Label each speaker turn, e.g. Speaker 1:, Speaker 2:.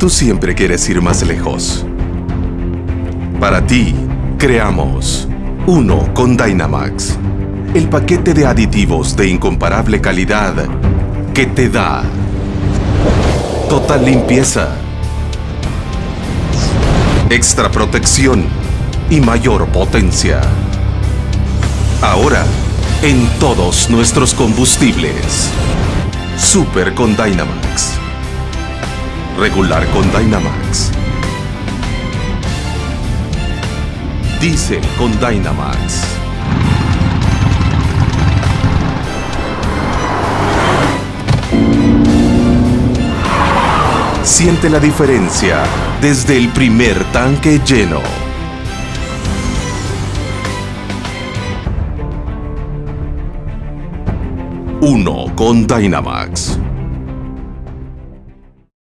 Speaker 1: Tú siempre quieres ir más lejos. Para ti, creamos Uno con Dynamax. El paquete de aditivos de incomparable calidad que te da total limpieza, extra protección y mayor potencia. Ahora, en todos nuestros combustibles. Super con Dynamax. Regular con Dynamax. Diesel con Dynamax. Siente la diferencia desde el primer tanque lleno. Uno con Dynamax.